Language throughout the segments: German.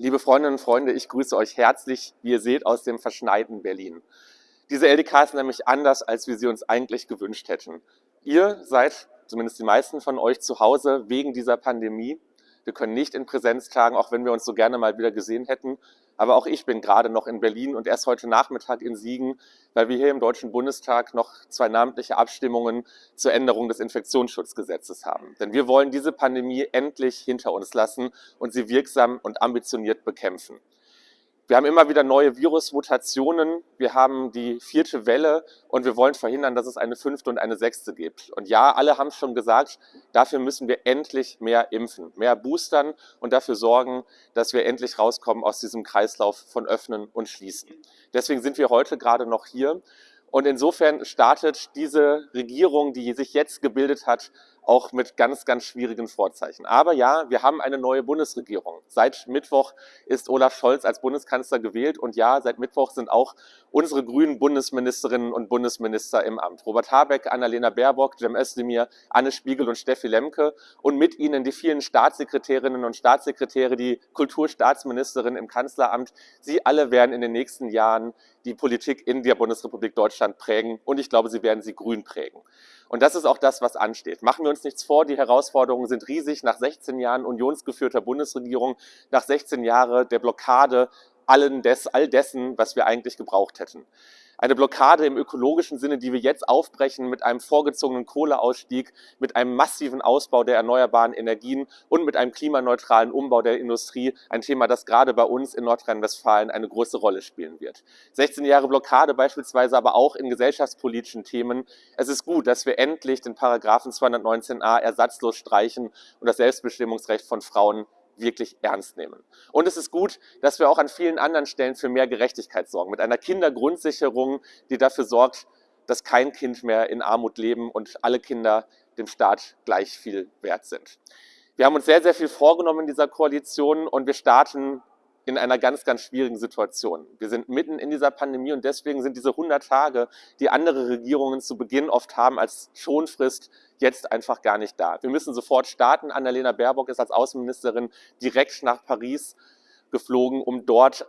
Liebe Freundinnen und Freunde, ich grüße euch herzlich, wie ihr seht, aus dem verschneiten Berlin. Diese LDK ist nämlich anders, als wir sie uns eigentlich gewünscht hätten. Ihr seid, zumindest die meisten von euch, zu Hause wegen dieser Pandemie. Wir können nicht in Präsenz tagen, auch wenn wir uns so gerne mal wieder gesehen hätten. Aber auch ich bin gerade noch in Berlin und erst heute Nachmittag in Siegen, weil wir hier im Deutschen Bundestag noch zwei namentliche Abstimmungen zur Änderung des Infektionsschutzgesetzes haben. Denn wir wollen diese Pandemie endlich hinter uns lassen und sie wirksam und ambitioniert bekämpfen. Wir haben immer wieder neue Virusmutationen, wir haben die vierte Welle und wir wollen verhindern, dass es eine fünfte und eine sechste gibt. Und ja, alle haben schon gesagt, dafür müssen wir endlich mehr impfen, mehr boostern und dafür sorgen, dass wir endlich rauskommen aus diesem Kreislauf von Öffnen und Schließen. Deswegen sind wir heute gerade noch hier und insofern startet diese Regierung, die sich jetzt gebildet hat, auch mit ganz, ganz schwierigen Vorzeichen. Aber ja, wir haben eine neue Bundesregierung. Seit Mittwoch ist Olaf Scholz als Bundeskanzler gewählt und ja, seit Mittwoch sind auch unsere grünen Bundesministerinnen und Bundesminister im Amt. Robert Habeck, Annalena Baerbock, Cem Özdemir, Anne Spiegel und Steffi Lemke und mit ihnen die vielen Staatssekretärinnen und Staatssekretäre, die Kulturstaatsministerin im Kanzleramt. Sie alle werden in den nächsten Jahren die Politik in der Bundesrepublik Deutschland prägen und ich glaube, sie werden sie grün prägen. Und das ist auch das, was ansteht. Machen wir uns nichts vor, die Herausforderungen sind riesig. Nach 16 Jahren unionsgeführter Bundesregierung, nach 16 Jahren der Blockade allen des, all dessen, was wir eigentlich gebraucht hätten. Eine Blockade im ökologischen Sinne, die wir jetzt aufbrechen mit einem vorgezogenen Kohleausstieg, mit einem massiven Ausbau der erneuerbaren Energien und mit einem klimaneutralen Umbau der Industrie. Ein Thema, das gerade bei uns in Nordrhein-Westfalen eine große Rolle spielen wird. 16 Jahre Blockade beispielsweise aber auch in gesellschaftspolitischen Themen. Es ist gut, dass wir endlich den Paragraphen 219a ersatzlos streichen und das Selbstbestimmungsrecht von Frauen wirklich ernst nehmen. Und es ist gut, dass wir auch an vielen anderen Stellen für mehr Gerechtigkeit sorgen, mit einer Kindergrundsicherung, die dafür sorgt, dass kein Kind mehr in Armut leben und alle Kinder dem Staat gleich viel wert sind. Wir haben uns sehr, sehr viel vorgenommen in dieser Koalition und wir starten in einer ganz, ganz schwierigen Situation. Wir sind mitten in dieser Pandemie und deswegen sind diese 100 Tage, die andere Regierungen zu Beginn oft haben als Schonfrist, jetzt einfach gar nicht da. Wir müssen sofort starten. Annalena Baerbock ist als Außenministerin direkt nach Paris geflogen, um dort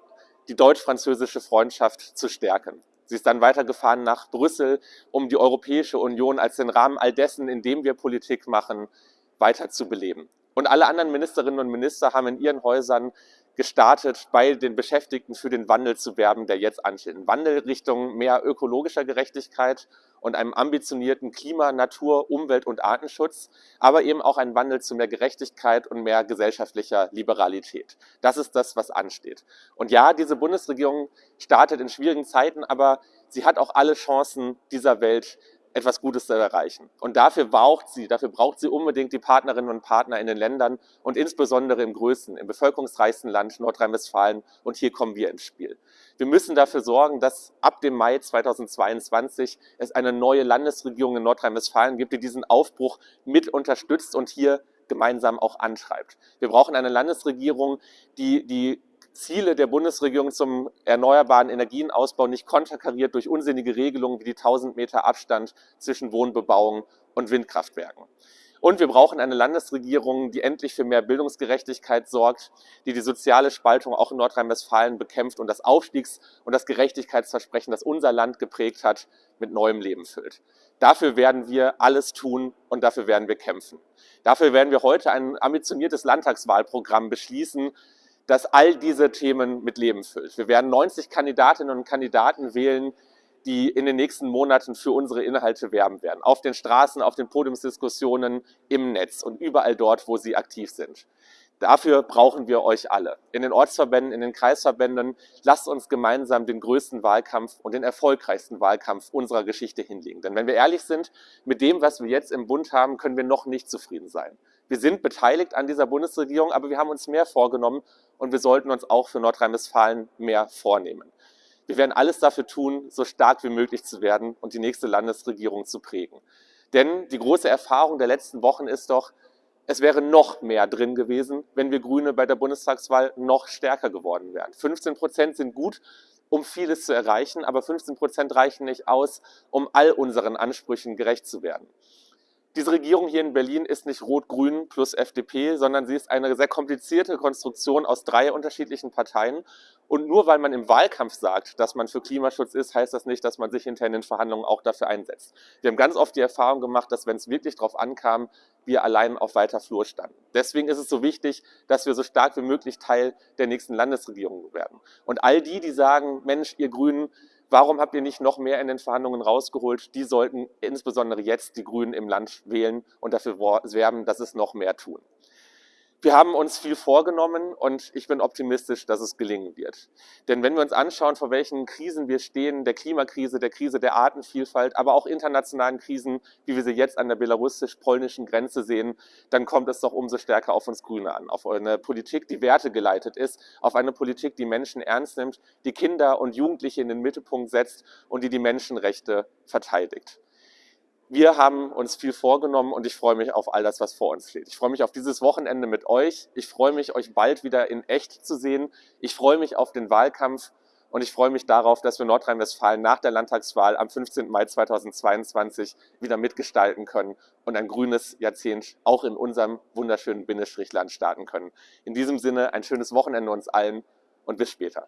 die deutsch-französische Freundschaft zu stärken. Sie ist dann weitergefahren nach Brüssel, um die Europäische Union als den Rahmen all dessen, in dem wir Politik machen, weiter zu beleben. Und alle anderen Ministerinnen und Minister haben in ihren Häusern gestartet, bei den Beschäftigten für den Wandel zu werben, der jetzt ansteht. Ein Wandel Richtung mehr ökologischer Gerechtigkeit und einem ambitionierten Klima-, Natur-, Umwelt- und Artenschutz, aber eben auch ein Wandel zu mehr Gerechtigkeit und mehr gesellschaftlicher Liberalität. Das ist das, was ansteht. Und ja, diese Bundesregierung startet in schwierigen Zeiten, aber sie hat auch alle Chancen dieser Welt, etwas Gutes zu erreichen. Und dafür braucht sie, dafür braucht sie unbedingt die Partnerinnen und Partner in den Ländern und insbesondere im größten, im bevölkerungsreichsten Land Nordrhein-Westfalen. Und hier kommen wir ins Spiel. Wir müssen dafür sorgen, dass ab dem Mai 2022 es eine neue Landesregierung in Nordrhein-Westfalen gibt, die diesen Aufbruch mit unterstützt und hier gemeinsam auch antreibt. Wir brauchen eine Landesregierung, die die Ziele der Bundesregierung zum erneuerbaren Energienausbau nicht konterkariert durch unsinnige Regelungen wie die 1000 Meter Abstand zwischen Wohnbebauung und Windkraftwerken. Und wir brauchen eine Landesregierung, die endlich für mehr Bildungsgerechtigkeit sorgt, die die soziale Spaltung auch in Nordrhein-Westfalen bekämpft und das Aufstiegs- und das Gerechtigkeitsversprechen, das unser Land geprägt hat, mit neuem Leben füllt. Dafür werden wir alles tun und dafür werden wir kämpfen. Dafür werden wir heute ein ambitioniertes Landtagswahlprogramm beschließen, das all diese Themen mit Leben füllt. Wir werden 90 Kandidatinnen und Kandidaten wählen, die in den nächsten Monaten für unsere Inhalte werben werden. Auf den Straßen, auf den Podiumsdiskussionen, im Netz und überall dort, wo sie aktiv sind. Dafür brauchen wir euch alle. In den Ortsverbänden, in den Kreisverbänden, lasst uns gemeinsam den größten Wahlkampf und den erfolgreichsten Wahlkampf unserer Geschichte hinlegen. Denn wenn wir ehrlich sind, mit dem, was wir jetzt im Bund haben, können wir noch nicht zufrieden sein. Wir sind beteiligt an dieser Bundesregierung, aber wir haben uns mehr vorgenommen und wir sollten uns auch für Nordrhein-Westfalen mehr vornehmen. Wir werden alles dafür tun, so stark wie möglich zu werden und die nächste Landesregierung zu prägen. Denn die große Erfahrung der letzten Wochen ist doch, es wäre noch mehr drin gewesen, wenn wir Grüne bei der Bundestagswahl noch stärker geworden wären. 15 Prozent sind gut, um vieles zu erreichen, aber 15 Prozent reichen nicht aus, um all unseren Ansprüchen gerecht zu werden. Diese Regierung hier in Berlin ist nicht Rot-Grün plus FDP, sondern sie ist eine sehr komplizierte Konstruktion aus drei unterschiedlichen Parteien. Und nur weil man im Wahlkampf sagt, dass man für Klimaschutz ist, heißt das nicht, dass man sich hinterher in den Verhandlungen auch dafür einsetzt. Wir haben ganz oft die Erfahrung gemacht, dass wenn es wirklich darauf ankam, wir allein auf weiter Flur standen. Deswegen ist es so wichtig, dass wir so stark wie möglich Teil der nächsten Landesregierung werden. Und all die, die sagen, Mensch, ihr Grünen, Warum habt ihr nicht noch mehr in den Verhandlungen rausgeholt? Die sollten insbesondere jetzt die Grünen im Land wählen und dafür werben, dass es noch mehr tun. Wir haben uns viel vorgenommen und ich bin optimistisch, dass es gelingen wird. Denn wenn wir uns anschauen, vor welchen Krisen wir stehen, der Klimakrise, der Krise der Artenvielfalt, aber auch internationalen Krisen, wie wir sie jetzt an der belarussisch-polnischen Grenze sehen, dann kommt es doch umso stärker auf uns Grüne an. Auf eine Politik, die wertegeleitet ist, auf eine Politik, die Menschen ernst nimmt, die Kinder und Jugendliche in den Mittelpunkt setzt und die die Menschenrechte verteidigt. Wir haben uns viel vorgenommen und ich freue mich auf all das, was vor uns steht. Ich freue mich auf dieses Wochenende mit euch. Ich freue mich, euch bald wieder in echt zu sehen. Ich freue mich auf den Wahlkampf und ich freue mich darauf, dass wir Nordrhein-Westfalen nach der Landtagswahl am 15. Mai 2022 wieder mitgestalten können und ein grünes Jahrzehnt auch in unserem wunderschönen Bindestrichland starten können. In diesem Sinne ein schönes Wochenende uns allen und bis später.